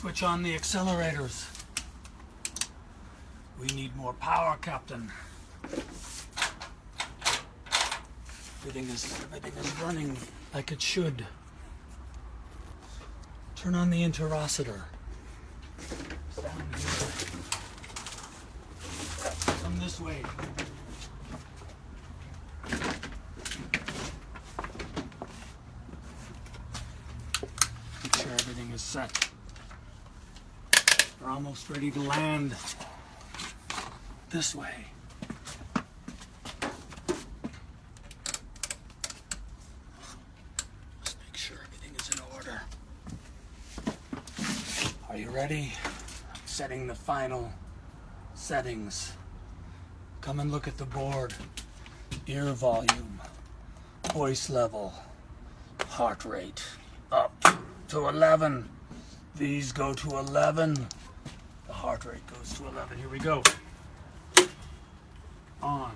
Switch on the accelerators. We need more power, Captain. Everything is everything is running like it should. Turn on the interocitor. Come this way. Make sure everything is set. We're almost ready to land this way. Let's make sure everything is in order. Are you ready? Setting the final settings. Come and look at the board. Ear volume, voice level, heart rate up to 11. These go to 11. The heart rate goes to 11. Here we go. On.